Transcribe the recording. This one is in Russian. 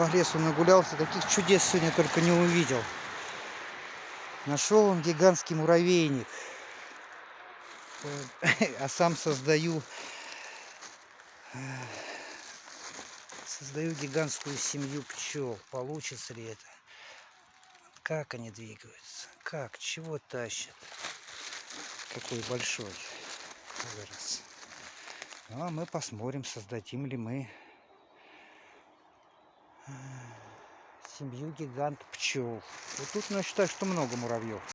по лесу нагулялся, таких чудес сегодня только не увидел. Нашел он гигантский муравейник. А сам создаю создаю гигантскую семью пчел. Получится ли это? Как они двигаются? Как? Чего тащат? Какой большой вырос. Ну, а мы посмотрим, создадим ли мы семью гигант пчел. Вот тут, я считаю, что много муравьев.